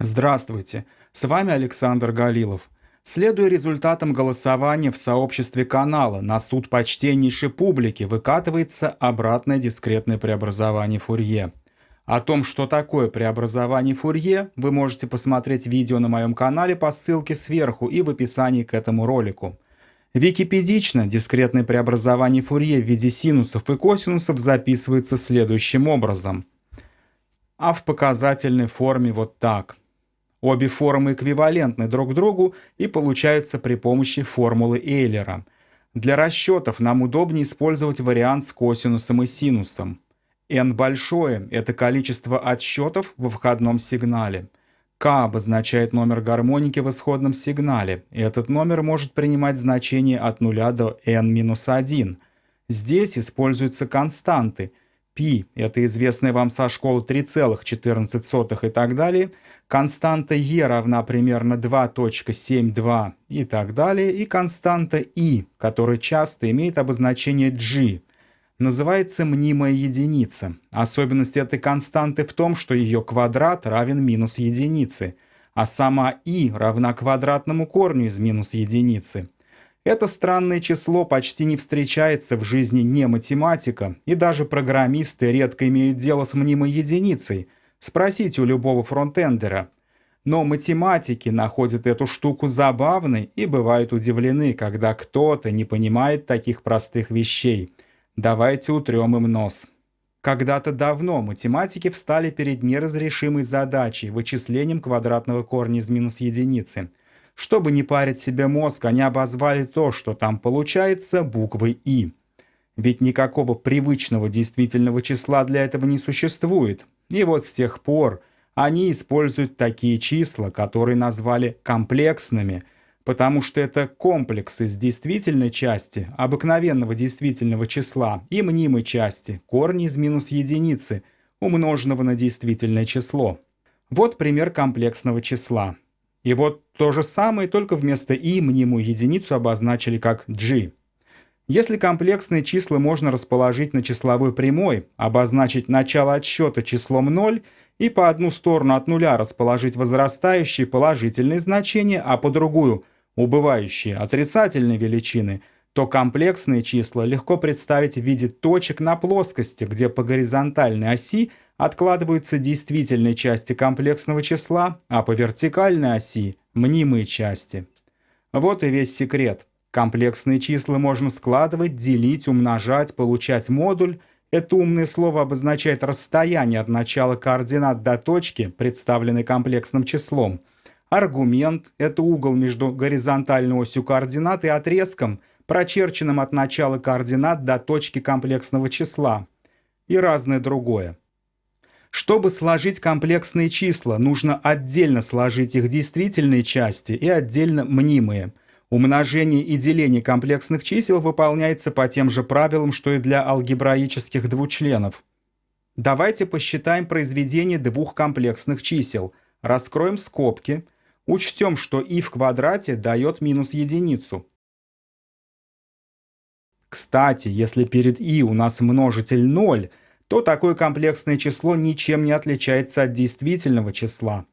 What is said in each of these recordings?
Здравствуйте, с вами Александр Галилов. Следуя результатам голосования в сообществе канала на суд почтеннейшей публики выкатывается обратное дискретное преобразование Фурье. О том, что такое преобразование Фурье, вы можете посмотреть видео на моем канале по ссылке сверху и в описании к этому ролику. Википедично дискретное преобразование Фурье в виде синусов и косинусов записывается следующим образом. А в показательной форме вот так – Обе формы эквивалентны друг другу и получаются при помощи формулы Эйлера. Для расчетов нам удобнее использовать вариант с косинусом и синусом. n большое – это количество отсчетов во входном сигнале. k обозначает номер гармоники в исходном сигнале, и этот номер может принимать значение от 0 до n-1. Здесь используются константы. π – это известная вам со школы 3,14 и так далее – константа e равна примерно 2.72 и так далее, и константа i, которая часто имеет обозначение g, называется мнимая единица. Особенность этой константы в том, что ее квадрат равен минус единице, а сама i равна квадратному корню из минус единицы. Это странное число почти не встречается в жизни не математика, и даже программисты редко имеют дело с мнимой единицей – Спросите у любого фронтендера. Но математики находят эту штуку забавной и бывают удивлены, когда кто-то не понимает таких простых вещей. Давайте утрем им нос. Когда-то давно математики встали перед неразрешимой задачей вычислением квадратного корня из минус единицы. Чтобы не парить себе мозг, они обозвали то, что там получается, буквой «и». Ведь никакого привычного действительного числа для этого не существует. И вот с тех пор они используют такие числа, которые назвали комплексными, потому что это комплекс из действительной части, обыкновенного действительного числа, и мнимой части, корни из минус единицы, умноженного на действительное число. Вот пример комплексного числа. И вот то же самое, только вместо i мнимую единицу обозначили как g. Если комплексные числа можно расположить на числовой прямой, обозначить начало отсчета числом 0 и по одну сторону от нуля расположить возрастающие положительные значения, а по другую – убывающие отрицательные величины, то комплексные числа легко представить в виде точек на плоскости, где по горизонтальной оси откладываются действительные части комплексного числа, а по вертикальной оси – мнимые части. Вот и весь секрет. Комплексные числа можно складывать, делить, умножать, получать модуль. Это умное слово обозначает расстояние от начала координат до точки, представленной комплексным числом. Аргумент – это угол между горизонтальной осью координат и отрезком, прочерченным от начала координат до точки комплексного числа. И разное другое. Чтобы сложить комплексные числа, нужно отдельно сложить их действительные части и отдельно мнимые – Умножение и деление комплексных чисел выполняется по тем же правилам, что и для алгебраических двучленов. Давайте посчитаем произведение двух комплексных чисел. Раскроем скобки. Учтем, что и в квадрате дает минус единицу. Кстати, если перед и у нас множитель 0, то такое комплексное число ничем не отличается от действительного числа.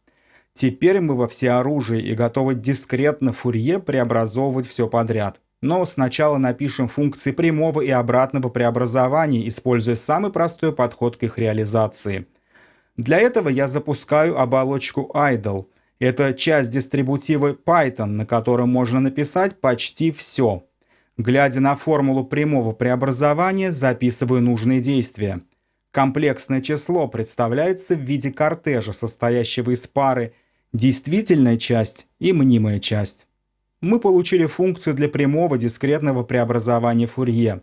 Теперь мы во всеоружии и готовы дискретно Фурье преобразовывать все подряд. Но сначала напишем функции прямого и обратного преобразования, используя самый простой подход к их реализации. Для этого я запускаю оболочку idle. Это часть дистрибутива Python, на котором можно написать почти все. Глядя на формулу прямого преобразования, записываю нужные действия. Комплексное число представляется в виде кортежа, состоящего из пары действительная часть и мнимая часть. Мы получили функцию для прямого дискретного преобразования Фурье.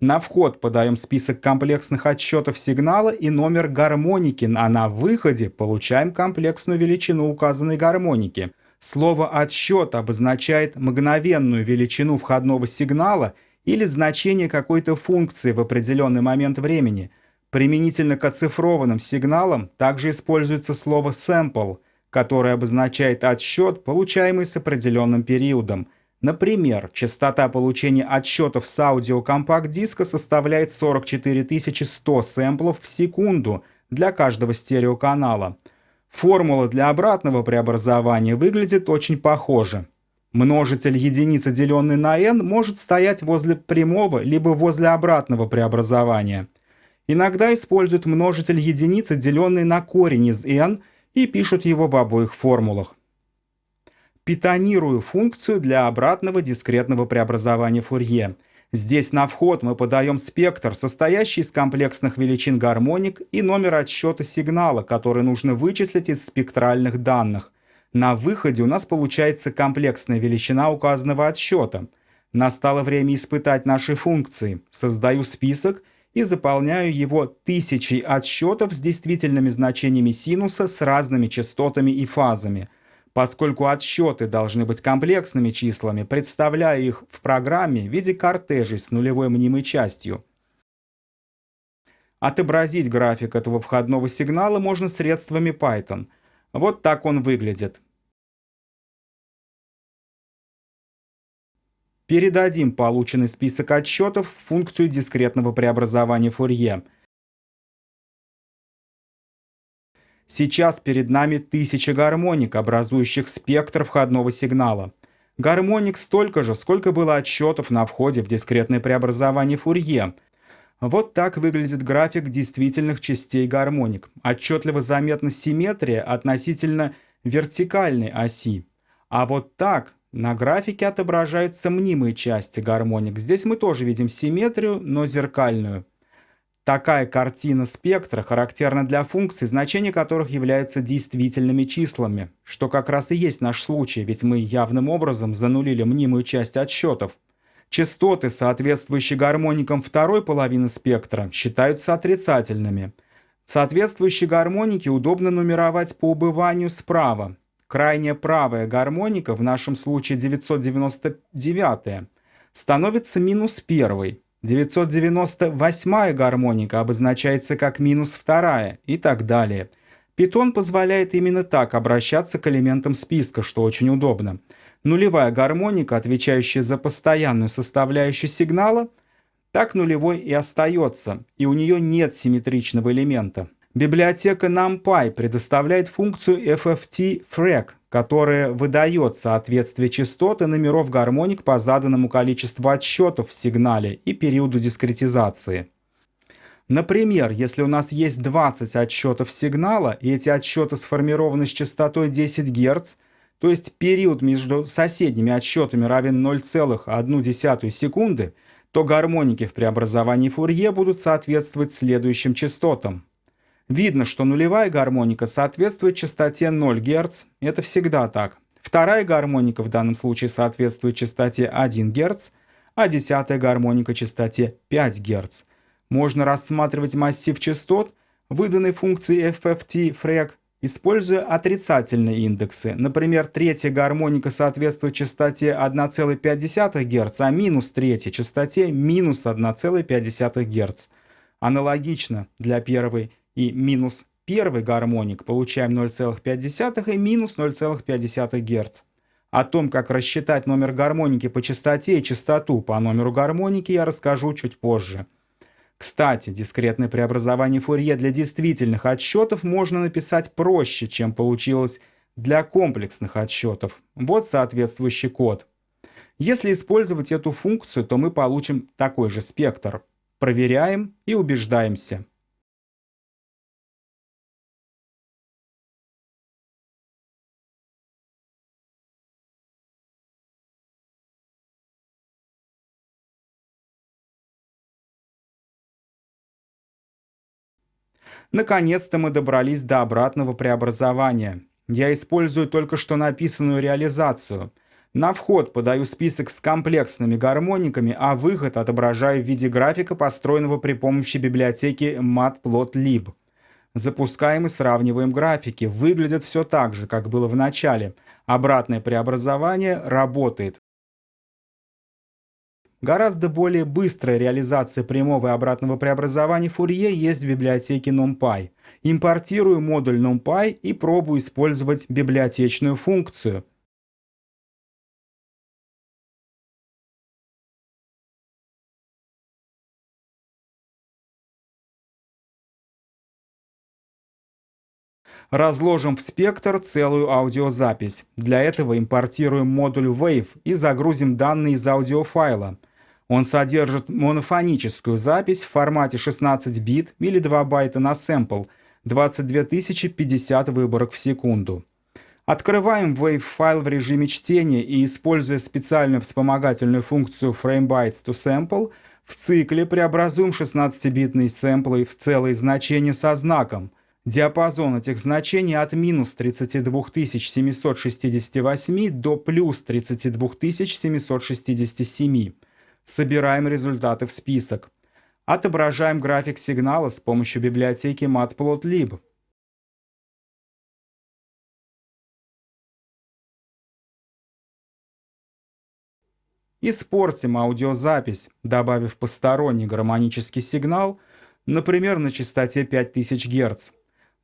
На вход подаем список комплексных отсчетов сигнала и номер гармоники, а на выходе получаем комплексную величину указанной гармоники. Слово «отсчет» обозначает мгновенную величину входного сигнала или значение какой-то функции в определенный момент времени. Применительно к оцифрованным сигналам также используется слово «sample», который обозначает отсчет, получаемый с определенным периодом. Например, частота получения отсчетов с аудио компакт-диска составляет 44 100 сэмплов в секунду для каждого стереоканала. Формула для обратного преобразования выглядит очень похоже. Множитель единицы, деленный на n, может стоять возле прямого либо возле обратного преобразования. Иногда используют множитель единицы, деленный на корень из n, и пишут его в обоих формулах. Питонирую функцию для обратного дискретного преобразования Фурье. Здесь на вход мы подаем спектр, состоящий из комплексных величин гармоник и номер отсчета сигнала, который нужно вычислить из спектральных данных. На выходе у нас получается комплексная величина указанного отсчета. Настало время испытать наши функции. Создаю список и заполняю его тысячей отсчетов с действительными значениями синуса с разными частотами и фазами. Поскольку отсчеты должны быть комплексными числами, представляю их в программе в виде кортежей с нулевой мнимой частью. Отобразить график этого входного сигнала можно средствами Python. Вот так он выглядит. Передадим полученный список отчетов в функцию дискретного преобразования Фурье. Сейчас перед нами тысяча гармоник, образующих спектр входного сигнала. Гармоник столько же, сколько было отчетов на входе в дискретное преобразование Фурье. Вот так выглядит график действительных частей гармоник. Отчетливо заметна симметрия относительно вертикальной оси. А вот так на графике отображаются мнимые части гармоник. Здесь мы тоже видим симметрию, но зеркальную. Такая картина спектра характерна для функций, значения которых являются действительными числами, что как раз и есть наш случай, ведь мы явным образом занулили мнимую часть отсчетов. Частоты, соответствующие гармоникам второй половины спектра, считаются отрицательными. Соответствующие гармоники удобно нумеровать по убыванию справа, крайняя правая гармоника, в нашем случае 999, становится минус первой. 998 гармоника обозначается как минус вторая и так далее. Питон позволяет именно так обращаться к элементам списка, что очень удобно. Нулевая гармоника, отвечающая за постоянную составляющую сигнала, так нулевой и остается, и у нее нет симметричного элемента. Библиотека NumPy предоставляет функцию FFT-FRAC, которая выдает соответствие частоты номеров гармоник по заданному количеству отсчетов в сигнале и периоду дискретизации. Например, если у нас есть 20 отсчетов сигнала, и эти отсчеты сформированы с частотой 10 Гц, то есть период между соседними отсчетами равен 0,1 секунды, то гармоники в преобразовании Фурье будут соответствовать следующим частотам. Видно, что нулевая гармоника соответствует частоте 0 Гц. Это всегда так. Вторая гармоника в данном случае соответствует частоте 1 Гц, а десятая гармоника частоте 5 Гц. Можно рассматривать массив частот, выданный функцией FFT-FREG, используя отрицательные индексы. Например, третья гармоника соответствует частоте 1,5 Гц, а минус третья частоте минус 1,5 Гц. Аналогично для первой и минус первый гармоник получаем 0,5 и минус 0,5 Гц. О том, как рассчитать номер гармоники по частоте и частоту по номеру гармоники я расскажу чуть позже. Кстати, дискретное преобразование Фурье для действительных отсчетов можно написать проще, чем получилось для комплексных отсчетов. Вот соответствующий код. Если использовать эту функцию, то мы получим такой же спектр. Проверяем и убеждаемся. Наконец-то мы добрались до обратного преобразования. Я использую только что написанную реализацию. На вход подаю список с комплексными гармониками, а выход отображаю в виде графика, построенного при помощи библиотеки matplotlib. Запускаем и сравниваем графики. Выглядит все так же, как было в начале. Обратное преобразование работает. Гораздо более быстрая реализация прямого и обратного преобразования Фурье есть в библиотеке NumPy. Импортирую модуль NumPy и пробую использовать библиотечную функцию. Разложим в спектр целую аудиозапись. Для этого импортируем модуль Wave и загрузим данные из аудиофайла. Он содержит монофоническую запись в формате 16 бит или 2 байта на сэмпл, 22050 выборок в секунду. Открываем WAV-файл в режиме чтения и, используя специальную вспомогательную функцию FrameBytes to Sample, в цикле преобразуем 16-битные сэмплы в целые значения со знаком – Диапазон этих значений от минус 32768 до плюс 32767. Собираем результаты в список. Отображаем график сигнала с помощью библиотеки matplotlib. Испортим аудиозапись, добавив посторонний гармонический сигнал, например, на частоте 5000 Гц.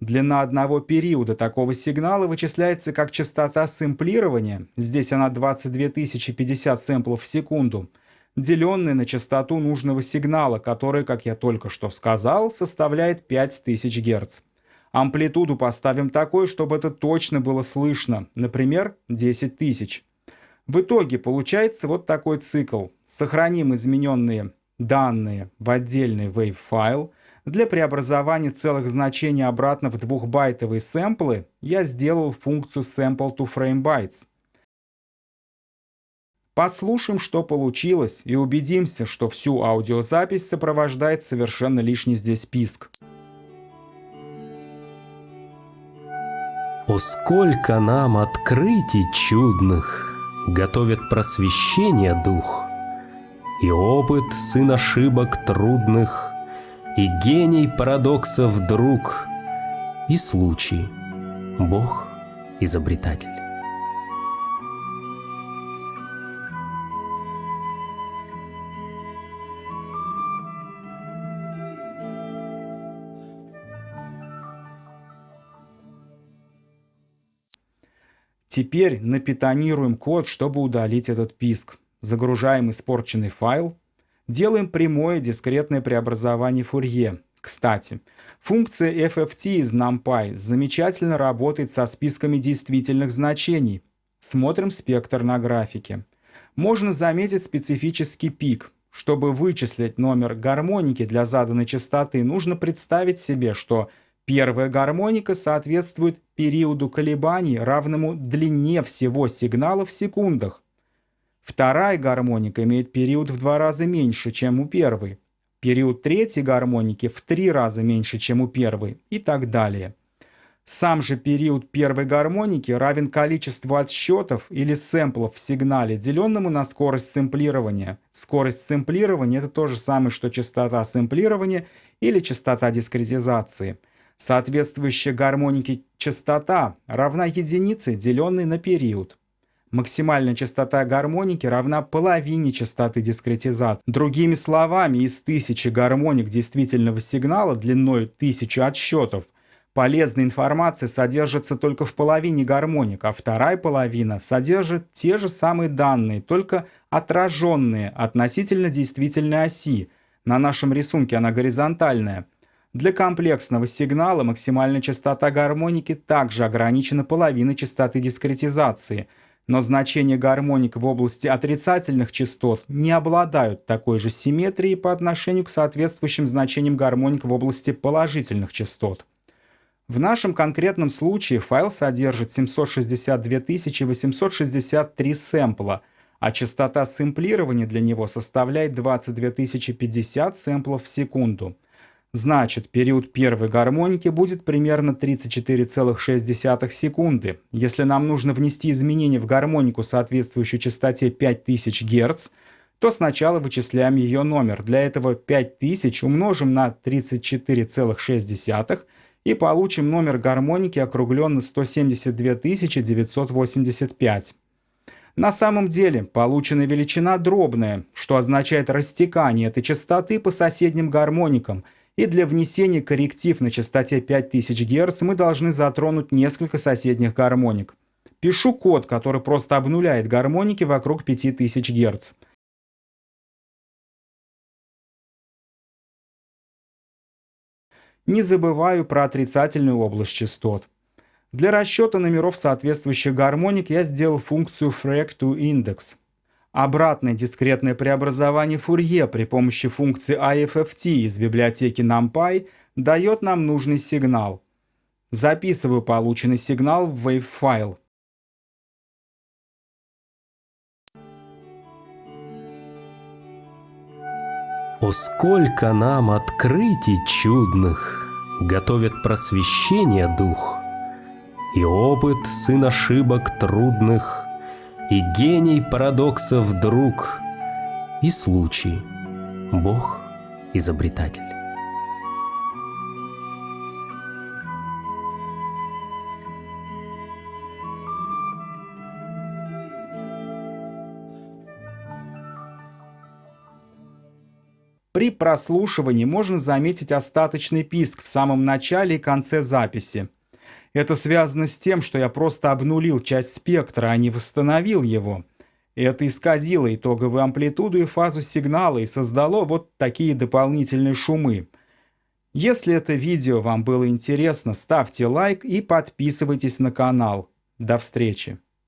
Длина одного периода такого сигнала вычисляется как частота сэмплирования, здесь она 22050 сэмплов в секунду, деленная на частоту нужного сигнала, который, как я только что сказал, составляет 5000 Гц. Амплитуду поставим такой, чтобы это точно было слышно, например, 10 тысяч. В итоге получается вот такой цикл. Сохраним измененные данные в отдельный wave-файл, для преобразования целых значений обратно в двухбайтовые сэмплы я сделал функцию sample to frame bytes. Послушаем, что получилось, и убедимся, что всю аудиозапись сопровождает совершенно лишний здесь писк. О, сколько нам открытий чудных Готовит просвещение дух, И опыт сын ошибок трудных и гений парадоксов друг, и случай, Бог изобретатель. Теперь напитонируем код, чтобы удалить этот писк. Загружаем испорченный файл Делаем прямое дискретное преобразование Фурье. Кстати, функция FFT из NumPy замечательно работает со списками действительных значений. Смотрим спектр на графике. Можно заметить специфический пик. Чтобы вычислить номер гармоники для заданной частоты, нужно представить себе, что первая гармоника соответствует периоду колебаний, равному длине всего сигнала в секундах. Вторая гармоника имеет период в два раза меньше, чем у первой. Период третьей гармоники в три раза меньше, чем у первой и так далее. Сам же период первой гармоники равен количеству отсчетов или сэмплов в сигнале, деленному на скорость сэмплирования. Скорость сэмплирования это то же самое, что частота сэмплирования или частота дискретизации. Соответствующая гармонике частота равна единице, деленной на период. Максимальная частота гармоники равна половине частоты дискретизации. Другими словами, из тысячи гармоник действительного сигнала длиной тысячи отсчетов полезная информация содержится только в половине гармоник, а вторая половина содержит те же самые данные, только отраженные относительно действительной оси. На нашем рисунке она горизонтальная. Для комплексного сигнала максимальная частота гармоники также ограничена половиной частоты дискретизации – но значения гармоник в области отрицательных частот не обладают такой же симметрией по отношению к соответствующим значениям гармоник в области положительных частот. В нашем конкретном случае файл содержит 762 863 сэмпла, а частота сэмплирования для него составляет 22 050 сэмплов в секунду – Значит, период первой гармоники будет примерно 34,6 секунды. Если нам нужно внести изменения в гармонику, соответствующую частоте 5000 Гц, то сначала вычисляем ее номер. Для этого 5000 умножим на 34,6 и получим номер гармоники округлен на 172 985. На самом деле полученная величина дробная, что означает растекание этой частоты по соседним гармоникам – и для внесения корректив на частоте 5000 Гц мы должны затронуть несколько соседних гармоник. Пишу код, который просто обнуляет гармоники вокруг 5000 Гц. Не забываю про отрицательную область частот. Для расчета номеров соответствующих гармоник я сделал функцию FRAC2Index. Обратное дискретное преобразование Фурье при помощи функции IFFT из библиотеки NumPy дает нам нужный сигнал. Записываю полученный сигнал в WAV-файл. О, сколько нам открытий чудных Готовит просвещение дух, И опыт сын ошибок трудных, И гений парадоксов друг, И случай, Бог изобретатель. При прослушивании можно заметить остаточный писк в самом начале и конце записи. Это связано с тем, что я просто обнулил часть спектра, а не восстановил его. Это исказило итоговую амплитуду и фазу сигнала и создало вот такие дополнительные шумы. Если это видео вам было интересно, ставьте лайк и подписывайтесь на канал. До встречи!